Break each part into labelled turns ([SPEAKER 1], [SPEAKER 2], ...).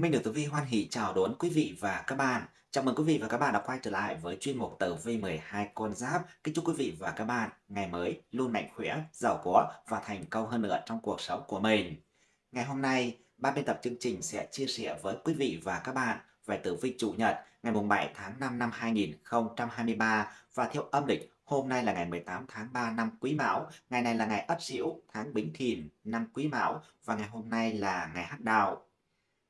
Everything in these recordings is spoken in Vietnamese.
[SPEAKER 1] Minh được Tử Vi hoan hỷ chào đón quý vị và các bạn. Chào mừng quý vị và các bạn đã quay trở lại với chuyên mục Tử Vi 12 con giáp. Kính chúc quý vị và các bạn ngày mới luôn mạnh khỏe, giàu có và thành công hơn nữa trong cuộc sống của mình. Ngày hôm nay, ban biên tập chương trình sẽ chia sẻ với quý vị và các bạn về tử vi chủ nhật ngày 7 tháng 5 năm 2023 và theo âm lịch Hôm nay là ngày 18 tháng 3 năm Quý Mão, ngày này là ngày Ất Sửu, tháng Bính Thìn, năm Quý Mão và ngày hôm nay là ngày Hắc Đào.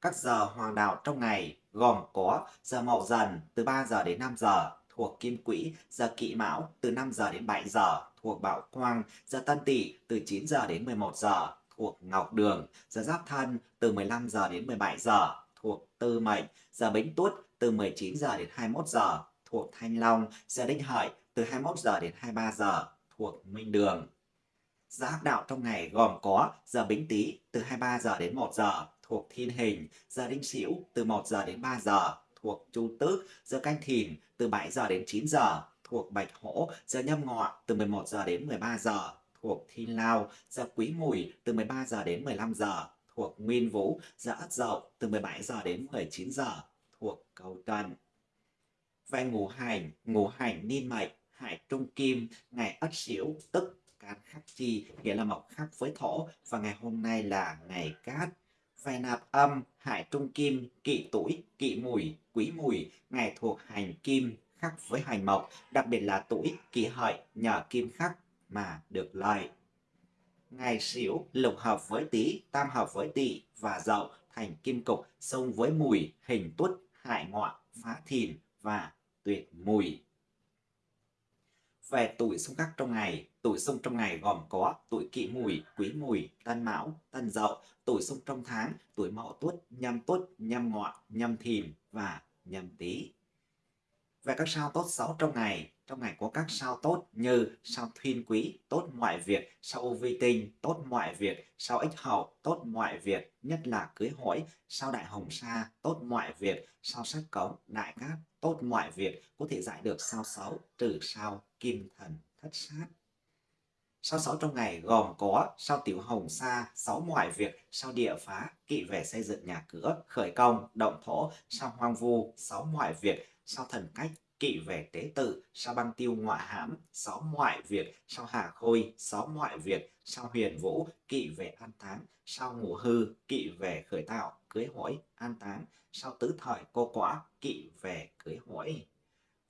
[SPEAKER 1] Các giờ hoàng đạo trong ngày gồm có giờ Mậu Dần từ 3 giờ đến 5 giờ thuộc Kim Quỹ, giờ Kỵ Mão từ 5 giờ đến 7 giờ thuộc Bảo Quang, giờ Tân Tỵ từ 9 giờ đến 11 giờ thuộc Ngọc Đường, giờ Giáp Thân từ 15 giờ đến 17 giờ thuộc Tư Mệnh, giờ Bính Tuất từ 19 giờ đến 21 giờ thuộc Thanh Long, giờ Đinh Hợi từ 21 giờ đến 23 giờ thuộc Minh Đường. Giờ hắc đạo trong ngày gồm có giờ Bính Tý từ 23 giờ đến 1 giờ thuộc Thiên Hình, giờ Đinh Sửu từ 1 giờ đến 3 giờ thuộc Chu Tước, giờ Canh Thìn từ 7 giờ đến 9 giờ thuộc Bạch Hổ, giờ Nhâm Ngọ từ 11 giờ đến 13 giờ thuộc Thiên Lao, giờ Quý Mùi từ 13 giờ đến 15 giờ thuộc Nguyên Vũ, giờ Ất Dậu từ 17 giờ đến 19 giờ thuộc Cầu Tuần. Về ngũ hành, ngũ hành niên mệnh, hải trung kim, ngày Ất Sửu tức can khắc chi, nghĩa là mộc khắc với thổ và ngày hôm nay là ngày cát về nạp âm, hải trung kim, kỵ tuổi, kỵ mùi, quý mùi, ngày thuộc hành kim, khắc với hành mộc, đặc biệt là tuổi kỵ hợi nhờ kim khắc mà được lợi. Ngày xỉu lục hợp với tý, tam hợp với tỵ và dậu thành kim cục, xông với mùi, hình tuất, hại ngọ, phá thìn và tuyệt mùi. Về tuổi xung khắc trong ngày, tuổi xung trong ngày gồm có tuổi kỷ mùi, quý mùi, tân mão, tân dậu, tuổi xung trong tháng, tuổi mậu tuất, nhâm tuất, nhâm ngọ, nhâm thìn và nhâm tý. Về các sao tốt xấu trong ngày, trong ngày có các sao tốt như sao thiên quý, tốt mọi việc, sao ô vi tinh, tốt mọi việc, sao ích hậu, tốt mọi việc, nhất là cưới hỏi, sao đại hồng sa, tốt mọi việc, sao sát cống, đại cát, tốt mọi việc, có thể giải được sao xấu, trừ sao kim thần thất sát. Sao sáu trong ngày gồm có sao tiểu hồng sa, sáu mọi việc, sao địa phá, kỵ về xây dựng nhà cửa, khởi công, động thổ, sao hoang vu, sáu mọi việc, sao thần cách, kỵ về tế tự, sao băng tiêu ngoại hãm, sáu mọi việc, sao hà khôi, sáu mọi việc, sao huyền vũ, kỵ về an táng, sao ngủ hư, kỵ về khởi tạo, cưới hỏi, an táng, sao tứ thời cô quả, kỵ về cưới hỏi.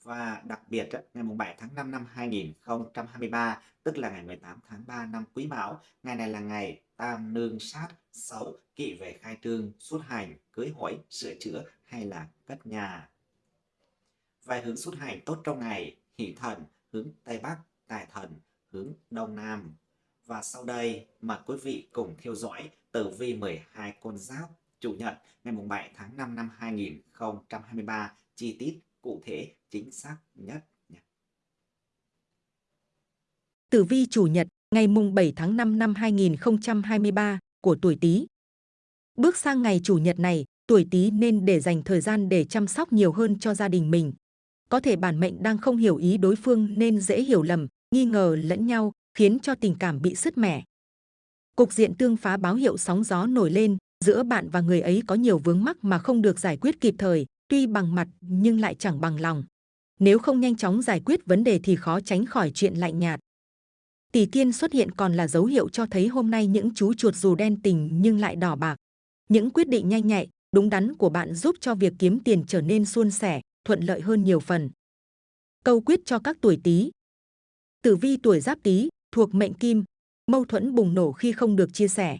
[SPEAKER 1] Và đặc biệt ngày 7 tháng 5 năm 2023, tức là ngày 18 tháng 3 năm Quý Mão, ngày này là ngày tam nương sát xấu, kỵ về khai trương, xuất hành, cưới hỏi, sửa chữa hay là cất nhà. Vài hướng xuất hành tốt trong ngày, hỷ thần, hướng Tây Bắc, tài thần, hướng Đông Nam. Và sau đây, mời quý vị cùng theo dõi tử vi 12 con giáp Chủ nhật ngày 7 tháng 5 năm 2023 chi tiết cụ thể chính xác nhất.
[SPEAKER 2] Tử vi chủ nhật ngày mùng 7 tháng 5 năm 2023 của tuổi Tý. Bước sang ngày chủ nhật này, tuổi Tý nên để dành thời gian để chăm sóc nhiều hơn cho gia đình mình. Có thể bản mệnh đang không hiểu ý đối phương nên dễ hiểu lầm, nghi ngờ lẫn nhau, khiến cho tình cảm bị sứt mẻ. Cục diện tương phá báo hiệu sóng gió nổi lên, giữa bạn và người ấy có nhiều vướng mắc mà không được giải quyết kịp thời, tuy bằng mặt nhưng lại chẳng bằng lòng. Nếu không nhanh chóng giải quyết vấn đề thì khó tránh khỏi chuyện lạnh nhạt. Tỷ kiên xuất hiện còn là dấu hiệu cho thấy hôm nay những chú chuột dù đen tình nhưng lại đỏ bạc. Những quyết định nhanh nhạy, đúng đắn của bạn giúp cho việc kiếm tiền trở nên suôn sẻ, thuận lợi hơn nhiều phần. Câu quyết cho các tuổi Tý. Tử vi tuổi Giáp Tý thuộc mệnh Kim, mâu thuẫn bùng nổ khi không được chia sẻ.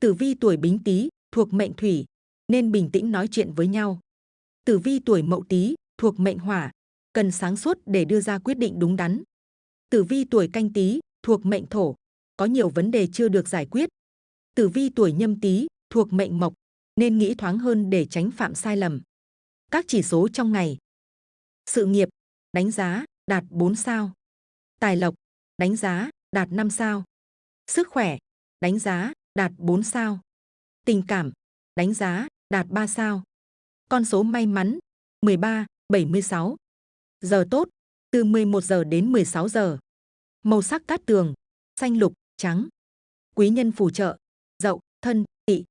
[SPEAKER 2] Tử vi tuổi Bính Tý thuộc mệnh Thủy, nên bình tĩnh nói chuyện với nhau. Tử vi tuổi Mậu Tý thuộc mệnh Hỏa, cần sáng suốt để đưa ra quyết định đúng đắn. Tử vi tuổi Canh Tý thuộc mệnh Thổ, có nhiều vấn đề chưa được giải quyết. Tử vi tuổi Nhâm Tý thuộc mệnh Mộc, nên nghĩ thoáng hơn để tránh phạm sai lầm. Các chỉ số trong ngày. Sự nghiệp, đánh giá, đạt 4 sao. Tài lộc, đánh giá, đạt 5 sao. Sức khỏe, đánh giá, đạt 4 sao. Tình cảm, đánh giá, đạt 3 sao. Con số may mắn, 13, 76. Giờ tốt, từ 11 giờ đến 16 giờ. Màu sắc cát tường, xanh lục, trắng. Quý nhân phù trợ, dậu, thân, tỵ.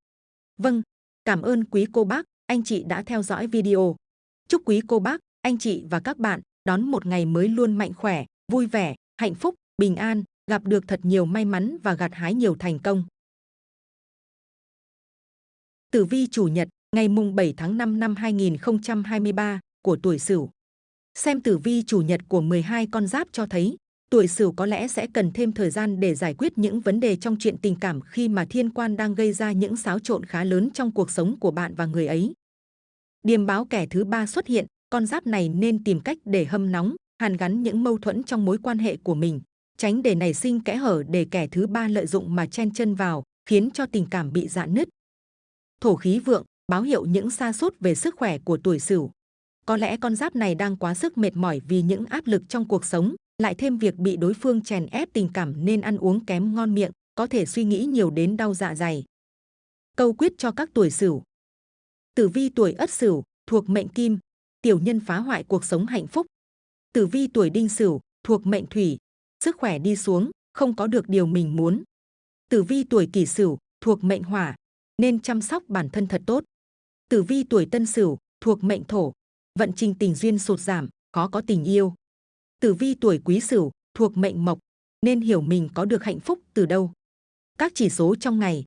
[SPEAKER 2] Vâng, cảm ơn quý cô bác, anh chị đã theo dõi video. Chúc quý cô bác, anh chị và các bạn đón một ngày mới luôn mạnh khỏe, vui vẻ, hạnh phúc, bình an, gặp được thật nhiều may mắn và gặt hái nhiều thành công. Tử vi chủ nhật, ngày mùng 7 tháng 5 năm 2023 của tuổi Sửu. Xem tử vi chủ nhật của 12 con giáp cho thấy, tuổi Sửu có lẽ sẽ cần thêm thời gian để giải quyết những vấn đề trong chuyện tình cảm khi mà thiên quan đang gây ra những xáo trộn khá lớn trong cuộc sống của bạn và người ấy. Điềm báo kẻ thứ ba xuất hiện, con giáp này nên tìm cách để hâm nóng, hàn gắn những mâu thuẫn trong mối quan hệ của mình, tránh để nảy sinh kẽ hở để kẻ thứ ba lợi dụng mà chen chân vào, khiến cho tình cảm bị dạn nứt. Thổ khí vượng báo hiệu những sa sút về sức khỏe của tuổi Sửu. Có lẽ con giáp này đang quá sức mệt mỏi vì những áp lực trong cuộc sống, lại thêm việc bị đối phương chèn ép tình cảm nên ăn uống kém ngon miệng, có thể suy nghĩ nhiều đến đau dạ dày. Câu quyết cho các tuổi Sửu. Tử vi tuổi Ất Sửu thuộc mệnh Kim, tiểu nhân phá hoại cuộc sống hạnh phúc. Tử vi tuổi Đinh Sửu thuộc mệnh Thủy, sức khỏe đi xuống, không có được điều mình muốn. Tử vi tuổi Kỷ Sửu thuộc mệnh Hỏa, nên chăm sóc bản thân thật tốt. Tử vi tuổi Tân Sửu thuộc mệnh Thổ, vận trình tình duyên sụt giảm, khó có tình yêu. Tử vi tuổi Quý Sửu thuộc mệnh Mộc, nên hiểu mình có được hạnh phúc từ đâu. Các chỉ số trong ngày.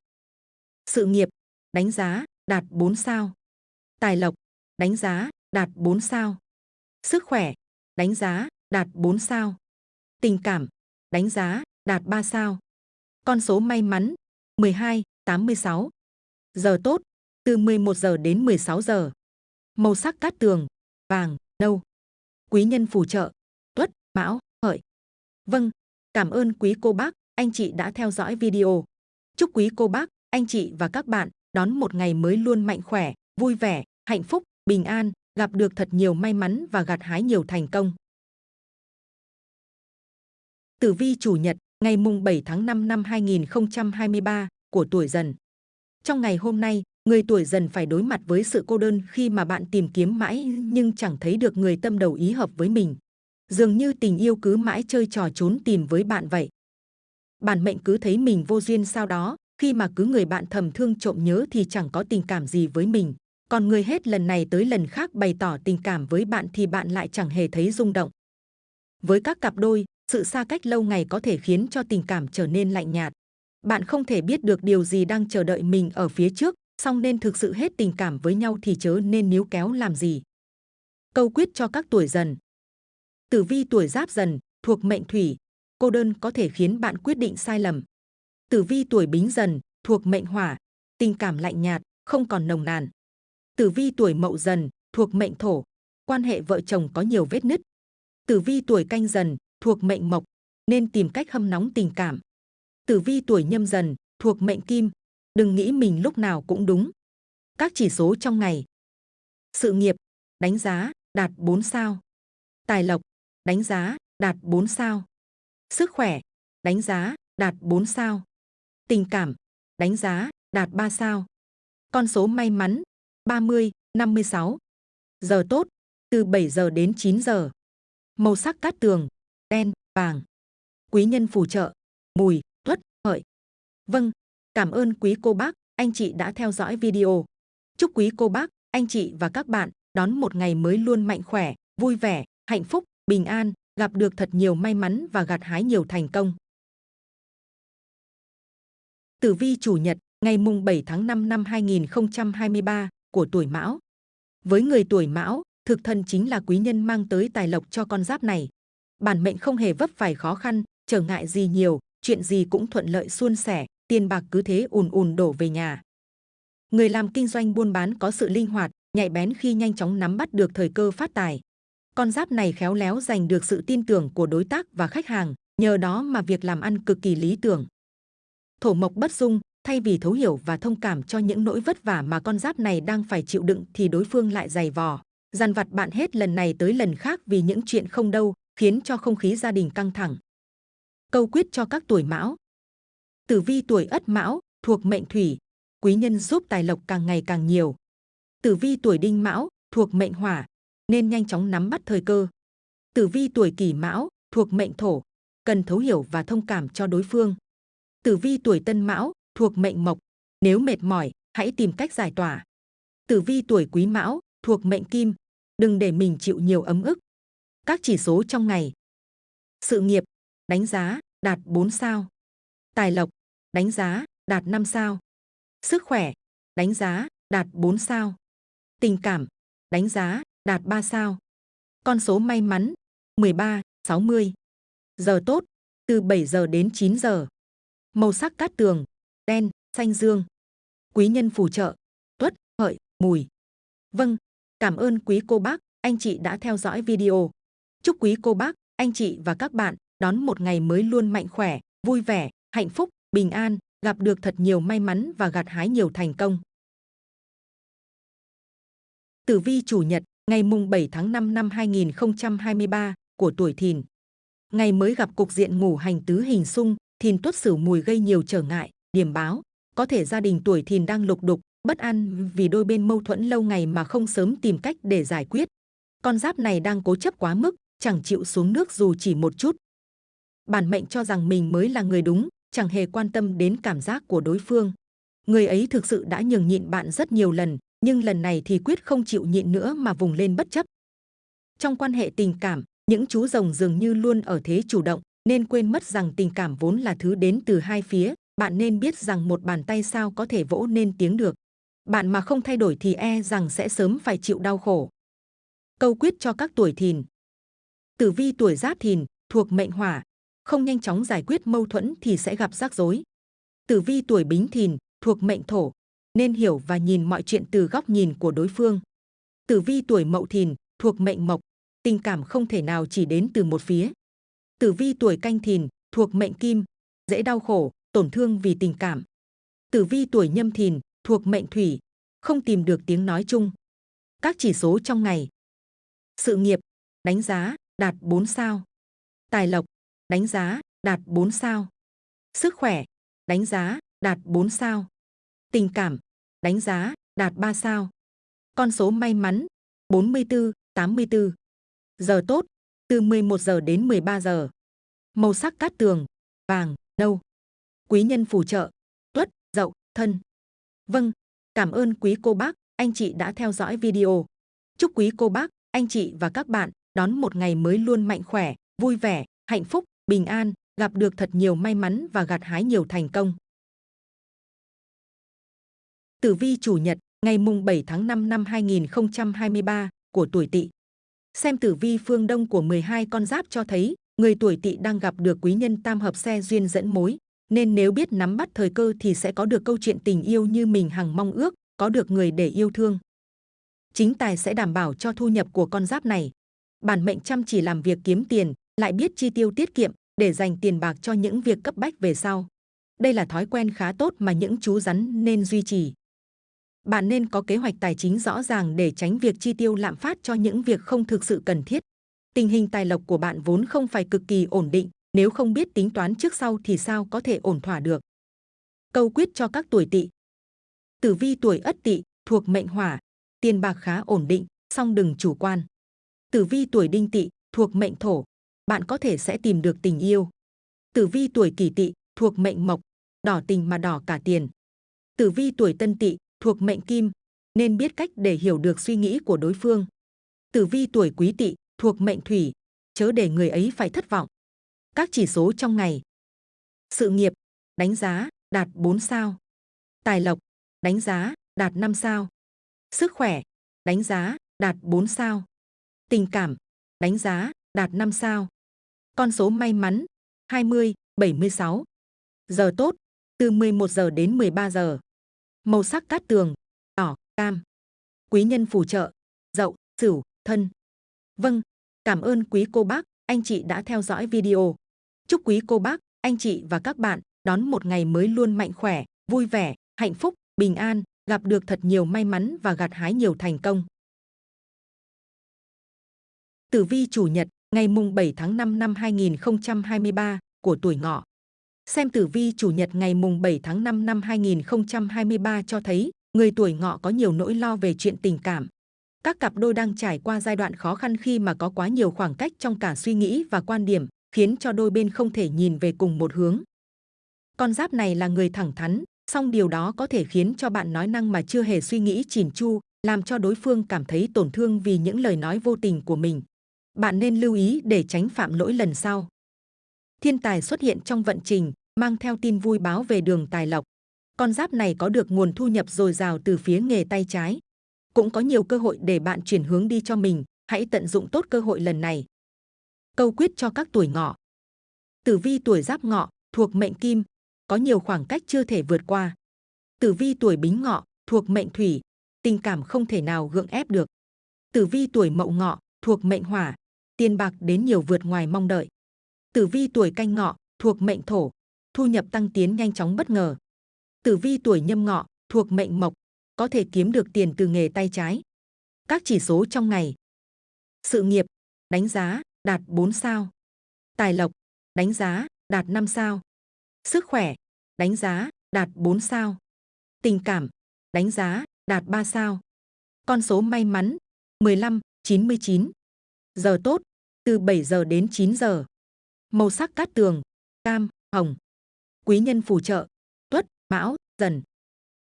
[SPEAKER 2] Sự nghiệp, đánh giá, đạt 4 sao. Tài lộc, đánh giá, đạt 4 sao. Sức khỏe, đánh giá, đạt 4 sao. Tình cảm, đánh giá, đạt 3 sao. Con số may mắn, 12, 86. Giờ tốt, từ 11 giờ đến 16 giờ. Màu sắc cát tường, vàng, nâu. Quý nhân phù trợ, tuất, mão, hợi. Vâng, cảm ơn quý cô bác, anh chị đã theo dõi video. Chúc quý cô bác, anh chị và các bạn đón một ngày mới luôn mạnh khỏe, vui vẻ, hạnh phúc, bình an, gặp được thật nhiều may mắn và gặt hái nhiều thành công. Tử vi chủ nhật, ngày mùng 7 tháng 5 năm 2023 của tuổi dần. Trong ngày hôm nay, người tuổi dần phải đối mặt với sự cô đơn khi mà bạn tìm kiếm mãi nhưng chẳng thấy được người tâm đầu ý hợp với mình. Dường như tình yêu cứ mãi chơi trò trốn tìm với bạn vậy. Bản mệnh cứ thấy mình vô duyên sao đó, khi mà cứ người bạn thầm thương trộm nhớ thì chẳng có tình cảm gì với mình. Còn người hết lần này tới lần khác bày tỏ tình cảm với bạn thì bạn lại chẳng hề thấy rung động. Với các cặp đôi, sự xa cách lâu ngày có thể khiến cho tình cảm trở nên lạnh nhạt. Bạn không thể biết được điều gì đang chờ đợi mình ở phía trước, song nên thực sự hết tình cảm với nhau thì chớ nên níu kéo làm gì. Câu quyết cho các tuổi dần. Tử vi tuổi giáp dần, thuộc mệnh thủy, cô đơn có thể khiến bạn quyết định sai lầm. Tử vi tuổi bính dần, thuộc mệnh hỏa, tình cảm lạnh nhạt, không còn nồng nàn. Tử vi tuổi mậu dần, thuộc mệnh thổ, quan hệ vợ chồng có nhiều vết nứt. Tử vi tuổi canh dần, thuộc mệnh mộc, nên tìm cách hâm nóng tình cảm. Tử vi tuổi nhâm dần, thuộc mệnh kim, đừng nghĩ mình lúc nào cũng đúng. Các chỉ số trong ngày. Sự nghiệp, đánh giá, đạt 4 sao. Tài lộc, đánh giá, đạt 4 sao. Sức khỏe, đánh giá, đạt 4 sao. Tình cảm, đánh giá, đạt 3 sao. Con số may mắn, 30, 56. Giờ tốt, từ 7 giờ đến 9 giờ. Màu sắc cát tường, đen, vàng. Quý nhân phù trợ, mùi, tuất, hợi. Vâng, cảm ơn quý cô bác, anh chị đã theo dõi video. Chúc quý cô bác, anh chị và các bạn đón một ngày mới luôn mạnh khỏe, vui vẻ, hạnh phúc, bình an, gặp được thật nhiều may mắn và gặt hái nhiều thành công. Tử vi chủ nhật, ngày mùng 7 tháng 5 năm 2023 của tuổi Mão. Với người tuổi Mão, thực thần chính là quý nhân mang tới tài lộc cho con giáp này. Bản mệnh không hề vấp phải khó khăn, trở ngại gì nhiều, chuyện gì cũng thuận lợi suôn sẻ, tiền bạc cứ thế ùn ùn đổ về nhà. Người làm kinh doanh buôn bán có sự linh hoạt, nhạy bén khi nhanh chóng nắm bắt được thời cơ phát tài. Con giáp này khéo léo giành được sự tin tưởng của đối tác và khách hàng, nhờ đó mà việc làm ăn cực kỳ lý tưởng. Thổ mộc bất dung, thay vì thấu hiểu và thông cảm cho những nỗi vất vả mà con giáp này đang phải chịu đựng thì đối phương lại dày vò, dằn vặt bạn hết lần này tới lần khác vì những chuyện không đâu, khiến cho không khí gia đình căng thẳng. Câu quyết cho các tuổi mão. Tử vi tuổi ất mão, thuộc mệnh thủy, quý nhân giúp tài lộc càng ngày càng nhiều. Tử vi tuổi đinh mão, thuộc mệnh hỏa, nên nhanh chóng nắm bắt thời cơ. Tử vi tuổi kỷ mão, thuộc mệnh thổ, cần thấu hiểu và thông cảm cho đối phương. Tử vi tuổi tân mão, thuộc mệnh mộc, nếu mệt mỏi, hãy tìm cách giải tỏa. Tử vi tuổi Quý Mão thuộc mệnh Kim, đừng để mình chịu nhiều ấm ức. Các chỉ số trong ngày. Sự nghiệp, đánh giá, đạt 4 sao. Tài lộc, đánh giá, đạt 5 sao. Sức khỏe, đánh giá, đạt 4 sao. Tình cảm, đánh giá, đạt 3 sao. Con số may mắn, 13, 60. Giờ tốt, từ 7 giờ đến 9 giờ. Màu sắc cát tường, đen, xanh dương. Quý nhân phù trợ, tuất, hợi, mùi. Vâng, cảm ơn quý cô bác, anh chị đã theo dõi video. Chúc quý cô bác, anh chị và các bạn đón một ngày mới luôn mạnh khỏe, vui vẻ, hạnh phúc, bình an, gặp được thật nhiều may mắn và gặt hái nhiều thành công. Tử vi chủ nhật, ngày mùng 7 tháng 5 năm 2023 của tuổi Thìn. Ngày mới gặp cục diện ngủ hành tứ hình xung, Thìn tuất sửu mùi gây nhiều trở ngại, điểm báo, có thể gia đình tuổi Thìn đang lục đục, bất an vì đôi bên mâu thuẫn lâu ngày mà không sớm tìm cách để giải quyết. Con giáp này đang cố chấp quá mức, chẳng chịu xuống nước dù chỉ một chút. Bản mệnh cho rằng mình mới là người đúng, chẳng hề quan tâm đến cảm giác của đối phương. Người ấy thực sự đã nhường nhịn bạn rất nhiều lần, nhưng lần này thì quyết không chịu nhịn nữa mà vùng lên bất chấp. Trong quan hệ tình cảm, những chú rồng dường như luôn ở thế chủ động, nên quên mất rằng tình cảm vốn là thứ đến từ hai phía. Bạn nên biết rằng một bàn tay sao có thể vỗ nên tiếng được. Bạn mà không thay đổi thì e rằng sẽ sớm phải chịu đau khổ. Câu quyết cho các tuổi thìn. Tử vi tuổi giáp thìn, thuộc mệnh hỏa, không nhanh chóng giải quyết mâu thuẫn thì sẽ gặp rắc rối. Tử vi tuổi bính thìn, thuộc mệnh thổ, nên hiểu và nhìn mọi chuyện từ góc nhìn của đối phương. Tử vi tuổi mậu thìn, thuộc mệnh mộc, tình cảm không thể nào chỉ đến từ một phía. Tử vi tuổi canh thìn, thuộc mệnh kim, dễ đau khổ, tổn thương vì tình cảm. Tử vi tuổi nhâm thìn, thuộc mệnh thủy, không tìm được tiếng nói chung. Các chỉ số trong ngày. Sự nghiệp, đánh giá, đạt 4 sao. Tài lộc, đánh giá, đạt 4 sao. Sức khỏe, đánh giá, đạt 4 sao. Tình cảm, đánh giá, đạt 3 sao. Con số may mắn, 44, 84. Giờ tốt, từ 11 giờ đến 13 giờ. Màu sắc cát tường, vàng, nâu. Quý nhân phù trợ, tuất, dậu, thân. Vâng, cảm ơn quý cô bác, anh chị đã theo dõi video. Chúc quý cô bác, anh chị và các bạn đón một ngày mới luôn mạnh khỏe, vui vẻ, hạnh phúc, bình an, gặp được thật nhiều may mắn và gặt hái nhiều thành công. Tử vi chủ nhật, ngày mùng 7 tháng 5 năm 2023 của tuổi Tỵ. Xem tử vi phương Đông của 12 con giáp cho thấy, người tuổi Tỵ đang gặp được quý nhân tam hợp xe duyên dẫn mối, nên nếu biết nắm bắt thời cơ thì sẽ có được câu chuyện tình yêu như mình hằng mong ước, có được người để yêu thương. Chính tài sẽ đảm bảo cho thu nhập của con giáp này. Bản mệnh chăm chỉ làm việc kiếm tiền, lại biết chi tiêu tiết kiệm để dành tiền bạc cho những việc cấp bách về sau. Đây là thói quen khá tốt mà những chú rắn nên duy trì. Bạn nên có kế hoạch tài chính rõ ràng để tránh việc chi tiêu lạm phát cho những việc không thực sự cần thiết. Tình hình tài lộc của bạn vốn không phải cực kỳ ổn định, nếu không biết tính toán trước sau thì sao có thể ổn thỏa được. Câu quyết cho các tuổi tỵ. Tử vi tuổi ất tỵ thuộc mệnh hỏa, tiền bạc khá ổn định, song đừng chủ quan. Tử vi tuổi đinh tỵ thuộc mệnh thổ, bạn có thể sẽ tìm được tình yêu. Tử vi tuổi kỷ tỵ thuộc mệnh mộc, đỏ tình mà đỏ cả tiền. Tử vi tuổi tân tỵ thuộc mệnh kim, nên biết cách để hiểu được suy nghĩ của đối phương. Tử vi tuổi quý tỵ thuộc mệnh thủy, chớ để người ấy phải thất vọng. Các chỉ số trong ngày. Sự nghiệp, đánh giá, đạt 4 sao. Tài lộc, đánh giá, đạt 5 sao. Sức khỏe, đánh giá, đạt 4 sao. Tình cảm, đánh giá, đạt 5 sao. Con số may mắn, 20, 76. Giờ tốt, từ 11 giờ đến 13 giờ. Màu sắc cát tường, đỏ, cam. Quý nhân phù trợ, dậu, sửu, thân. Vâng, cảm ơn quý cô bác, anh chị đã theo dõi video. Chúc quý cô bác, anh chị và các bạn đón một ngày mới luôn mạnh khỏe, vui vẻ, hạnh phúc, bình an, gặp được thật nhiều may mắn và gặt hái nhiều thành công. Tử vi chủ nhật, ngày mùng 7 tháng 5 năm 2023 của tuổi ngọ. Xem tử vi chủ nhật ngày mùng 7 tháng 5 năm 2023 cho thấy người tuổi ngọ có nhiều nỗi lo về chuyện tình cảm. Các cặp đôi đang trải qua giai đoạn khó khăn khi mà có quá nhiều khoảng cách trong cả suy nghĩ và quan điểm, khiến cho đôi bên không thể nhìn về cùng một hướng. Con giáp này là người thẳng thắn, song điều đó có thể khiến cho bạn nói năng mà chưa hề suy nghĩ chỉn chu, làm cho đối phương cảm thấy tổn thương vì những lời nói vô tình của mình. Bạn nên lưu ý để tránh phạm lỗi lần sau. Thiên tài xuất hiện trong vận trình, mang theo tin vui báo về đường tài lộc. Con giáp này có được nguồn thu nhập dồi dào từ phía nghề tay trái. Cũng có nhiều cơ hội để bạn chuyển hướng đi cho mình, hãy tận dụng tốt cơ hội lần này. Câu quyết cho các tuổi ngọ. Tử vi tuổi giáp ngọ, thuộc mệnh kim, có nhiều khoảng cách chưa thể vượt qua. Tử vi tuổi bính ngọ, thuộc mệnh thủy, tình cảm không thể nào gượng ép được. Tử vi tuổi mậu ngọ, thuộc mệnh hỏa, tiền bạc đến nhiều vượt ngoài mong đợi. Tử vi tuổi canh ngọ, thuộc mệnh thổ, thu nhập tăng tiến nhanh chóng bất ngờ. Tử vi tuổi nhâm ngọ, thuộc mệnh mộc, có thể kiếm được tiền từ nghề tay trái. Các chỉ số trong ngày. Sự nghiệp, đánh giá, đạt 4 sao. Tài lộc, đánh giá, đạt 5 sao. Sức khỏe, đánh giá, đạt 4 sao. Tình cảm, đánh giá, đạt 3 sao. Con số may mắn, 15, 99. Giờ tốt, từ 7 giờ đến 9 giờ. Màu sắc cát tường, cam, hồng. Quý nhân phù trợ, tuất, mão, dần.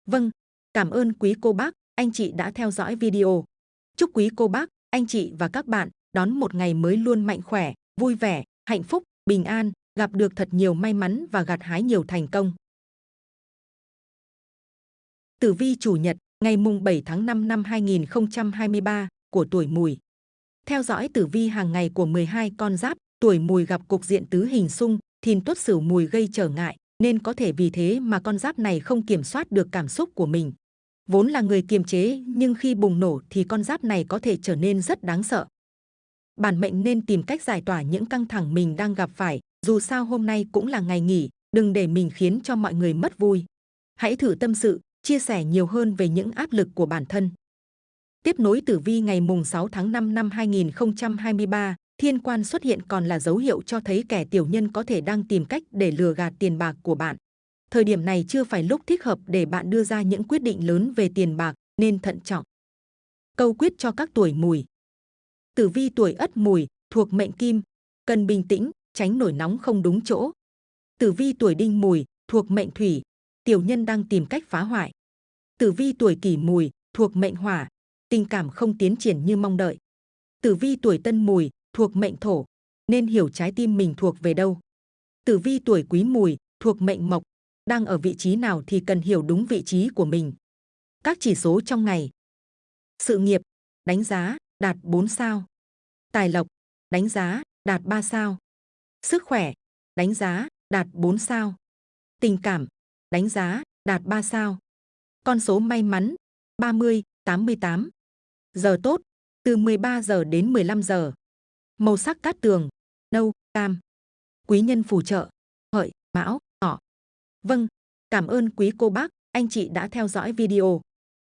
[SPEAKER 2] Vâng, cảm ơn quý cô bác, anh chị đã theo dõi video. Chúc quý cô bác, anh chị và các bạn đón một ngày mới luôn mạnh khỏe, vui vẻ, hạnh phúc, bình an, gặp được thật nhiều may mắn và gặt hái nhiều thành công. Tử vi chủ nhật, ngày mùng 7 tháng 5 năm 2023 của tuổi Mùi. Theo dõi tử vi hàng ngày của 12 con giáp, tuổi Mùi gặp cục diện tứ hình xung, thìn tuất sửu mùi gây trở ngại, nên có thể vì thế mà con giáp này không kiểm soát được cảm xúc của mình. Vốn là người kiềm chế, nhưng khi bùng nổ thì con giáp này có thể trở nên rất đáng sợ. Bản mệnh nên tìm cách giải tỏa những căng thẳng mình đang gặp phải, dù sao hôm nay cũng là ngày nghỉ, đừng để mình khiến cho mọi người mất vui. Hãy thử tâm sự, chia sẻ nhiều hơn về những áp lực của bản thân. Tiếp nối tử vi ngày mùng 6 tháng 5 năm 2023, thiên quan xuất hiện còn là dấu hiệu cho thấy kẻ tiểu nhân có thể đang tìm cách để lừa gạt tiền bạc của bạn. Thời điểm này chưa phải lúc thích hợp để bạn đưa ra những quyết định lớn về tiền bạc, nên thận trọng. Câu quyết cho các tuổi mùi. Tử vi tuổi ất mùi, thuộc mệnh kim, cần bình tĩnh, tránh nổi nóng không đúng chỗ. Tử vi tuổi đinh mùi, thuộc mệnh thủy, tiểu nhân đang tìm cách phá hoại. Tử vi tuổi kỷ mùi, thuộc mệnh hỏa, tình cảm không tiến triển như mong đợi. Tử vi tuổi tân mùi, thuộc mệnh thổ, nên hiểu trái tim mình thuộc về đâu. Tử vi tuổi quý mùi, thuộc mệnh mộc, đang ở vị trí nào thì cần hiểu đúng vị trí của mình. Các chỉ số trong ngày. Sự nghiệp, đánh giá, đạt 4 sao. Tài lộc, đánh giá, đạt 3 sao. Sức khỏe, đánh giá, đạt 4 sao. Tình cảm, đánh giá, đạt 3 sao. Con số may mắn, 30, 88. Giờ tốt, từ 13 giờ đến 15 giờ. Màu sắc cát tường, nâu, cam. Quý nhân phù trợ, hợi, mão, ngọ. Vâng, cảm ơn quý cô bác, anh chị đã theo dõi video.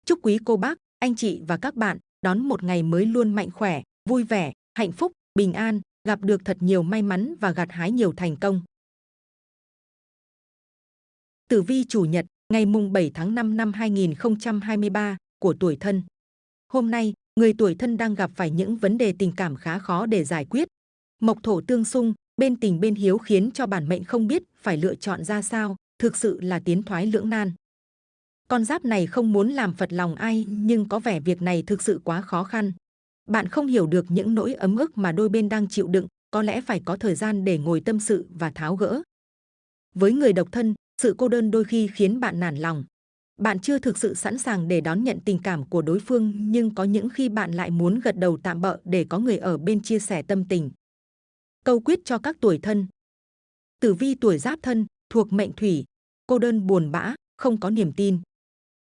[SPEAKER 2] Chúc quý cô bác, anh chị và các bạn đón một ngày mới luôn mạnh khỏe, vui vẻ, hạnh phúc, bình an, gặp được thật nhiều may mắn và gặt hái nhiều thành công. Tử vi chủ nhật, ngày mùng 7 tháng 5 năm 2023 của tuổi thân. Hôm nay, người tuổi thân đang gặp phải những vấn đề tình cảm khá khó để giải quyết. Mộc thổ tương xung, bên tình bên hiếu khiến cho bản mệnh không biết phải lựa chọn ra sao, thực sự là tiến thoái lưỡng nan. Con giáp này không muốn làm phật lòng ai nhưng có vẻ việc này thực sự quá khó khăn. Bạn không hiểu được những nỗi ấm ức mà đôi bên đang chịu đựng, có lẽ phải có thời gian để ngồi tâm sự và tháo gỡ. Với người độc thân, sự cô đơn đôi khi khiến bạn nản lòng. Bạn chưa thực sự sẵn sàng để đón nhận tình cảm của đối phương nhưng có những khi bạn lại muốn gật đầu tạm bợ để có người ở bên chia sẻ tâm tình. Câu quyết cho các tuổi thân Tử vi tuổi giáp thân, thuộc mệnh thủy, cô đơn buồn bã, không có niềm tin.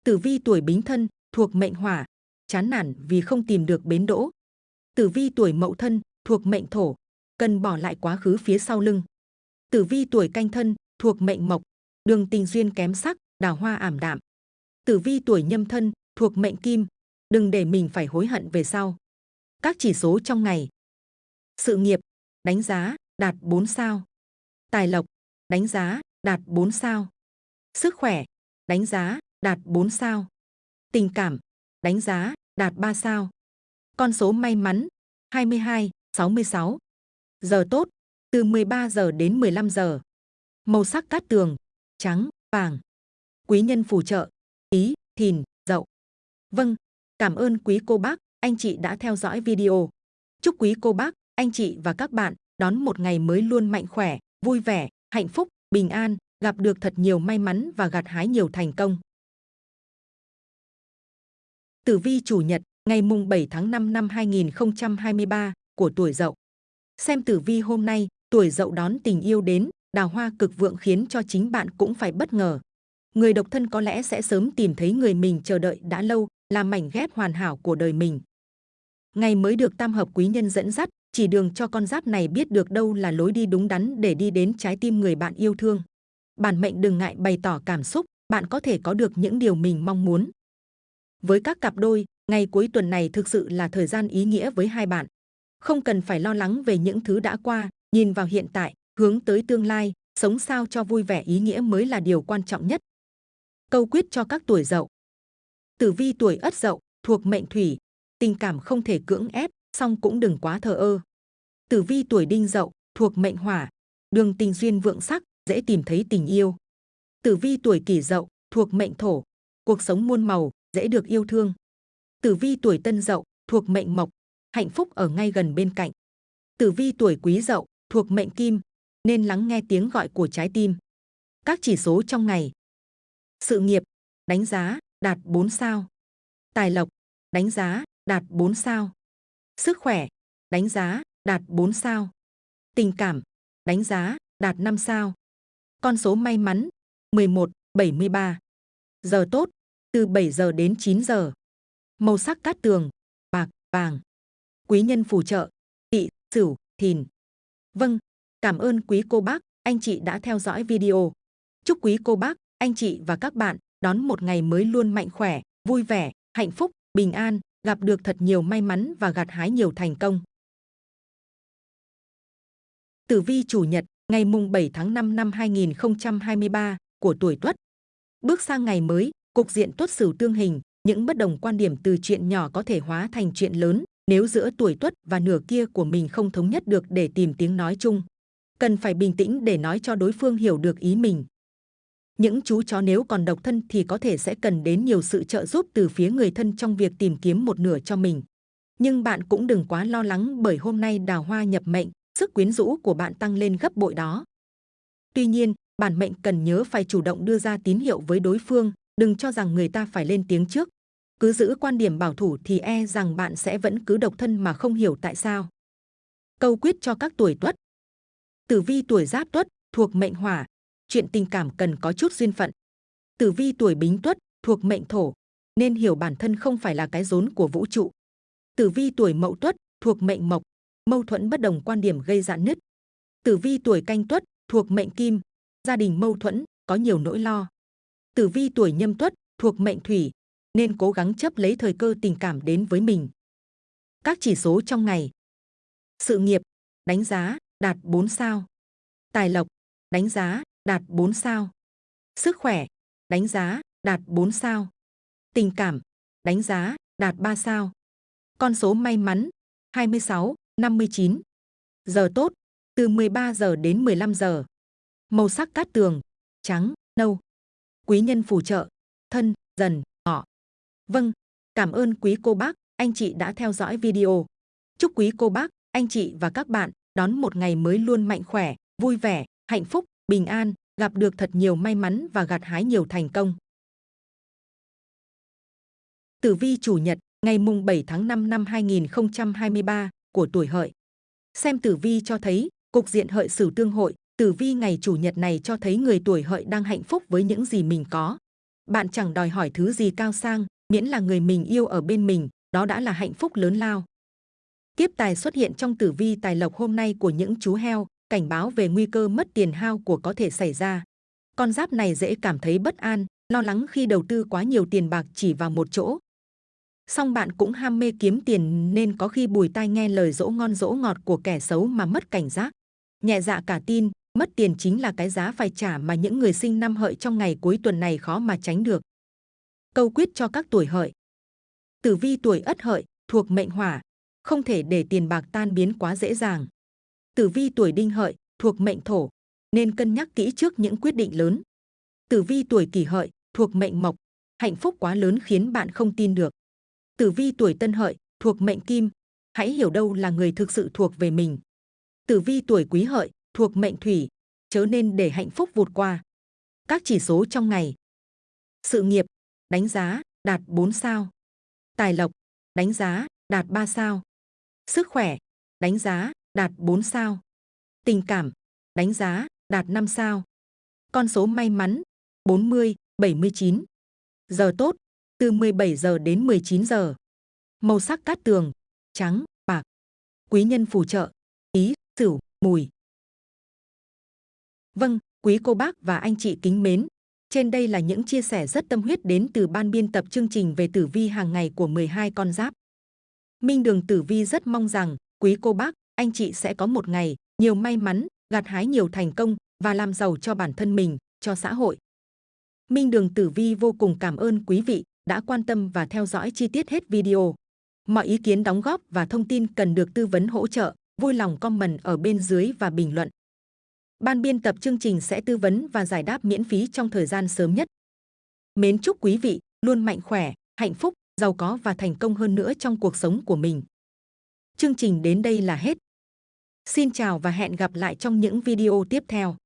[SPEAKER 2] Tử vi tuổi bính thân, thuộc mệnh hỏa, chán nản vì không tìm được bến đỗ. Tử vi tuổi mậu thân, thuộc mệnh thổ, cần bỏ lại quá khứ phía sau lưng. Tử vi tuổi canh thân, thuộc mệnh mộc, đường tình duyên kém sắc, đào hoa ảm đạm. Tử vi tuổi nhâm thân, thuộc mệnh kim, đừng để mình phải hối hận về sau. Các chỉ số trong ngày. Sự nghiệp, đánh giá, đạt 4 sao. Tài lộc, đánh giá, đạt 4 sao. Sức khỏe, đánh giá, đạt 4 sao. Tình cảm, đánh giá, đạt 3 sao. Con số may mắn, 22, 66. Giờ tốt, từ 13 giờ đến 15 giờ. Màu sắc cát tường, trắng, vàng. Quý nhân phù trợ, ý, thìn, dậu. Vâng, cảm ơn quý cô bác, anh chị đã theo dõi video. Chúc quý cô bác, anh chị và các bạn đón một ngày mới luôn mạnh khỏe, vui vẻ, hạnh phúc, bình an, gặp được thật nhiều may mắn và gặt hái nhiều thành công. Tử vi chủ nhật, ngày mùng 7 tháng 5 năm 2023 của tuổi Dậu. Xem tử vi hôm nay, tuổi Dậu đón tình yêu đến, đào hoa cực vượng khiến cho chính bạn cũng phải bất ngờ. Người độc thân có lẽ sẽ sớm tìm thấy người mình chờ đợi đã lâu, là mảnh ghép hoàn hảo của đời mình. Ngày mới được tam hợp quý nhân dẫn dắt, chỉ đường cho con giáp này biết được đâu là lối đi đúng đắn để đi đến trái tim người bạn yêu thương. Bản mệnh đừng ngại bày tỏ cảm xúc, bạn có thể có được những điều mình mong muốn. Với các cặp đôi, ngày cuối tuần này thực sự là thời gian ý nghĩa với hai bạn. Không cần phải lo lắng về những thứ đã qua, nhìn vào hiện tại, hướng tới tương lai, sống sao cho vui vẻ ý nghĩa mới là điều quan trọng nhất. Câu quyết cho các tuổi dậu. Tử vi tuổi ất dậu, thuộc mệnh thủy, tình cảm không thể cưỡng ép, song cũng đừng quá thờ ơ. Tử vi tuổi đinh dậu, thuộc mệnh hỏa, đường tình duyên vượng sắc, dễ tìm thấy tình yêu. Tử vi tuổi kỷ dậu, thuộc mệnh thổ, cuộc sống muôn màu, dễ được yêu thương. Tử vi tuổi tân dậu, thuộc mệnh mộc, hạnh phúc ở ngay gần bên cạnh. Tử vi tuổi quý dậu, thuộc mệnh kim, nên lắng nghe tiếng gọi của trái tim. Các chỉ số trong ngày. Sự nghiệp, đánh giá, đạt 4 sao. Tài lộc, đánh giá, đạt 4 sao. Sức khỏe, đánh giá, đạt 4 sao. Tình cảm, đánh giá, đạt 5 sao. Con số may mắn, 11, 73. Giờ tốt, từ 7 giờ đến 9 giờ. Màu sắc cát tường, bạc, vàng. Quý nhân phù trợ, tỵ, sửu, thìn. Vâng, cảm ơn quý cô bác, anh chị đã theo dõi video. Chúc quý cô bác, anh chị và các bạn đón một ngày mới luôn mạnh khỏe, vui vẻ, hạnh phúc, bình an, gặp được thật nhiều may mắn và gặt hái nhiều thành công. Tử vi chủ nhật, ngày mùng 7 tháng 5 năm 2023 của tuổi Tuất. Bước sang ngày mới, cục diện Tuất Sửu tương hình, những bất đồng quan điểm từ chuyện nhỏ có thể hóa thành chuyện lớn nếu giữa tuổi Tuất và nửa kia của mình không thống nhất được để tìm tiếng nói chung. Cần phải bình tĩnh để nói cho đối phương hiểu được ý mình. Những chú chó nếu còn độc thân thì có thể sẽ cần đến nhiều sự trợ giúp từ phía người thân trong việc tìm kiếm một nửa cho mình. Nhưng bạn cũng đừng quá lo lắng bởi hôm nay đào hoa nhập mệnh, sức quyến rũ của bạn tăng lên gấp bội đó. Tuy nhiên, bản mệnh cần nhớ phải chủ động đưa ra tín hiệu với đối phương, đừng cho rằng người ta phải lên tiếng trước. Cứ giữ quan điểm bảo thủ thì e rằng bạn sẽ vẫn cứ độc thân mà không hiểu tại sao. Câu quyết cho các tuổi tuất. Tử vi tuổi giáp tuất, thuộc mệnh hỏa, chuyện tình cảm cần có chút duyên phận. Tử vi tuổi bính tuất, thuộc mệnh thổ, nên hiểu bản thân không phải là cái rốn của vũ trụ. Tử vi tuổi mậu tuất, thuộc mệnh mộc, mâu thuẫn bất đồng quan điểm gây dạn nứt. Tử vi tuổi canh tuất, thuộc mệnh kim, gia đình mâu thuẫn, có nhiều nỗi lo. Tử vi tuổi nhâm tuất, thuộc mệnh thủy, nên cố gắng chấp lấy thời cơ tình cảm đến với mình. Các chỉ số trong ngày. Sự nghiệp, đánh giá, đạt 4 sao. Tài lộc, đánh giá, đạt 4 sao. Sức khỏe, đánh giá, đạt 4 sao. Tình cảm, đánh giá, đạt 3 sao. Con số may mắn, 26, 59. Giờ tốt, từ 13 giờ đến 15 giờ. Màu sắc cát tường, trắng, nâu. Quý nhân phù trợ, thân, dần, ngọ. Vâng, cảm ơn quý cô bác, anh chị đã theo dõi video. Chúc quý cô bác, anh chị và các bạn đón một ngày mới luôn mạnh khỏe, vui vẻ, hạnh phúc, bình an, gặp được thật nhiều may mắn và gặt hái nhiều thành công. Tử vi chủ nhật, ngày mùng 7 tháng 5 năm 2023 của tuổi hợi. Xem tử vi cho thấy, cục diện hợi sửu tương hội, tử vi ngày chủ nhật này cho thấy người tuổi hợi đang hạnh phúc với những gì mình có. Bạn chẳng đòi hỏi thứ gì cao sang, miễn là người mình yêu ở bên mình, đó đã là hạnh phúc lớn lao. Kiếp tài xuất hiện trong tử vi tài lộc hôm nay của những chú heo, cảnh báo về nguy cơ mất tiền hao của có thể xảy ra. Con giáp này dễ cảm thấy bất an, lo lắng khi đầu tư quá nhiều tiền bạc chỉ vào một chỗ. Song bạn cũng ham mê kiếm tiền nên có khi bùi tai nghe lời dỗ ngon dỗ ngọt của kẻ xấu mà mất cảnh giác. Nhẹ dạ cả tin, mất tiền chính là cái giá phải trả mà những người sinh năm hợi trong ngày cuối tuần này khó mà tránh được. Câu quyết cho các tuổi hợi. Tử vi tuổi ất hợi, thuộc mệnh hỏa, không thể để tiền bạc tan biến quá dễ dàng. Tử vi tuổi đinh hợi, thuộc mệnh thổ, nên cân nhắc kỹ trước những quyết định lớn. Tử vi tuổi kỷ hợi, thuộc mệnh mộc, hạnh phúc quá lớn khiến bạn không tin được. Tử vi tuổi Tân Hợi thuộc mệnh Kim, hãy hiểu đâu là người thực sự thuộc về mình. Tử vi tuổi Quý Hợi thuộc mệnh Thủy, chớ nên để hạnh phúc vụt qua. Các chỉ số trong ngày. Sự nghiệp, đánh giá, đạt 4 sao. Tài lộc, đánh giá, đạt 3 sao. Sức khỏe, đánh giá, đạt 4 sao. Tình cảm, đánh giá, đạt 5 sao. Con số may mắn, 40, 79. Giờ tốt, từ 17 giờ đến 19 giờ. Màu sắc cát tường, trắng, bạc. Quý nhân phù trợ, ý, sửu, mùi. Vâng, quý cô bác và anh chị kính mến, trên đây là những chia sẻ rất tâm huyết đến từ ban biên tập chương trình về tử vi hàng ngày của 12 con giáp. Minh Đường Tử Vi rất mong rằng quý cô bác, anh chị sẽ có một ngày nhiều may mắn, gặt hái nhiều thành công và làm giàu cho bản thân mình, cho xã hội. Minh Đường Tử Vi vô cùng cảm ơn quý vị đã quan tâm và theo dõi chi tiết hết video. Mọi ý kiến đóng góp và thông tin cần được tư vấn hỗ trợ, vui lòng comment ở bên dưới và bình luận. Ban biên tập chương trình sẽ tư vấn và giải đáp miễn phí trong thời gian sớm nhất. Mến chúc quý vị luôn mạnh khỏe, hạnh phúc, giàu có và thành công hơn nữa trong cuộc sống của mình. Chương trình đến đây là hết. Xin chào và hẹn gặp lại trong những video tiếp theo.